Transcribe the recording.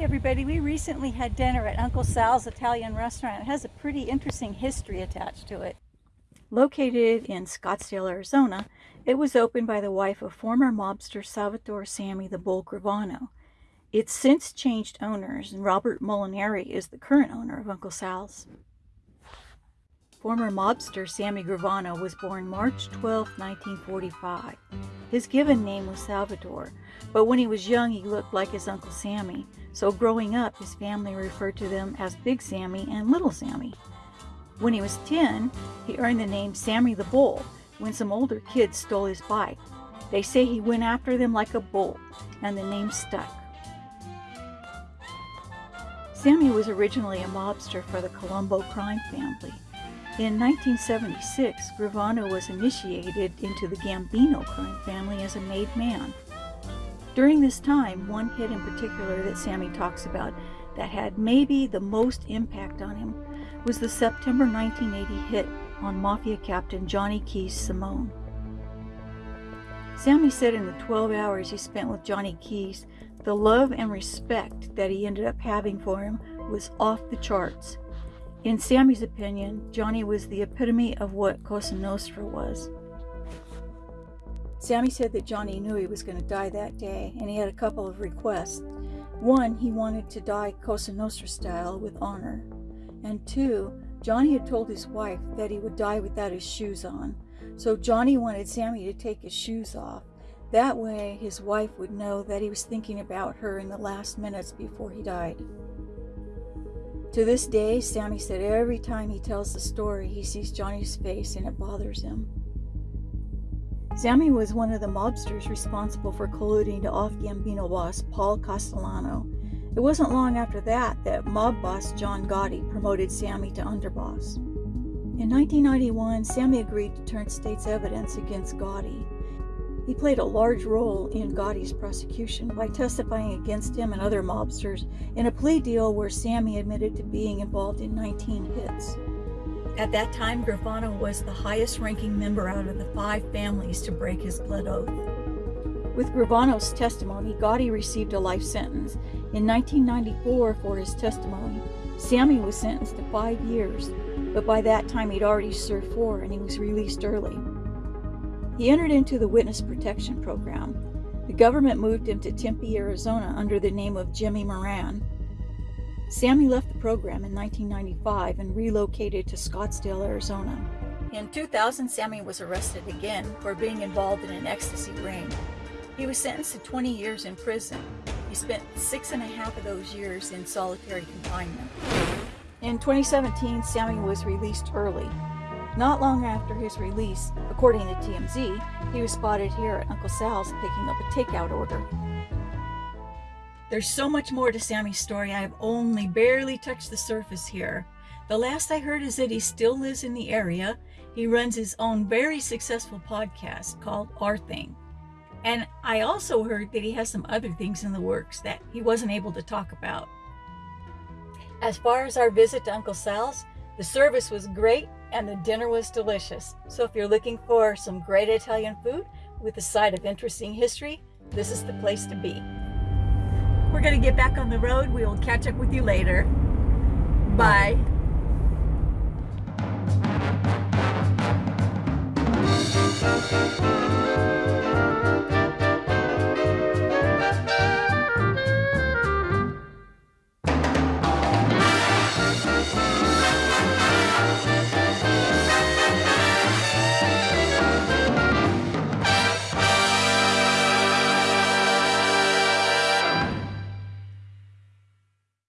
Everybody, we recently had dinner at Uncle Sal's Italian restaurant. It has a pretty interesting history attached to it. Located in Scottsdale, Arizona, it was opened by the wife of former mobster Salvatore Sammy the Bull Gravano. It's since changed owners, and Robert Molinari is the current owner of Uncle Sal's. Former mobster Sammy Gravano was born March 12, 1945. His given name was Salvatore, but when he was young he looked like his Uncle Sammy, so growing up his family referred to them as Big Sammy and Little Sammy. When he was 10, he earned the name Sammy the Bull when some older kids stole his bike. They say he went after them like a bull, and the name stuck. Sammy was originally a mobster for the Colombo crime family. In 1976, Gravano was initiated into the Gambino crime family as a made man. During this time, one hit in particular that Sammy talks about that had maybe the most impact on him was the September 1980 hit on Mafia captain Johnny Keys Simone. Sammy said in the 12 hours he spent with Johnny Keys, the love and respect that he ended up having for him was off the charts. In Sammy's opinion, Johnny was the epitome of what Cosa Nostra was. Sammy said that Johnny knew he was going to die that day, and he had a couple of requests. One, he wanted to die Cosa Nostra style with honor. And two, Johnny had told his wife that he would die without his shoes on. So Johnny wanted Sammy to take his shoes off. That way, his wife would know that he was thinking about her in the last minutes before he died. To this day, Sammy said every time he tells the story, he sees Johnny's face and it bothers him. Sammy was one of the mobsters responsible for colluding to off Gambino boss Paul Castellano. It wasn't long after that that mob boss John Gotti promoted Sammy to underboss. In 1991, Sammy agreed to turn state's evidence against Gotti. He played a large role in Gotti's prosecution by testifying against him and other mobsters in a plea deal where Sammy admitted to being involved in 19 hits. At that time, Gravano was the highest ranking member out of the five families to break his blood oath. With Gravano's testimony, Gotti received a life sentence. In 1994, for his testimony, Sammy was sentenced to five years, but by that time he'd already served four and he was released early. He entered into the Witness Protection Program. The government moved him to Tempe, Arizona under the name of Jimmy Moran. Sammy left the program in 1995 and relocated to Scottsdale, Arizona. In 2000, Sammy was arrested again for being involved in an ecstasy ring. He was sentenced to 20 years in prison. He spent six and a half of those years in solitary confinement. In 2017, Sammy was released early. Not long after his release, according to TMZ, he was spotted here at Uncle Sal's picking up a takeout order. There's so much more to Sammy's story. I have only barely touched the surface here. The last I heard is that he still lives in the area. He runs his own very successful podcast called Our Thing. And I also heard that he has some other things in the works that he wasn't able to talk about. As far as our visit to Uncle Sal's, the service was great and the dinner was delicious. So if you're looking for some great Italian food with a side of interesting history, this is the place to be. We're going to get back on the road. We will catch up with you later. Bye. Bye.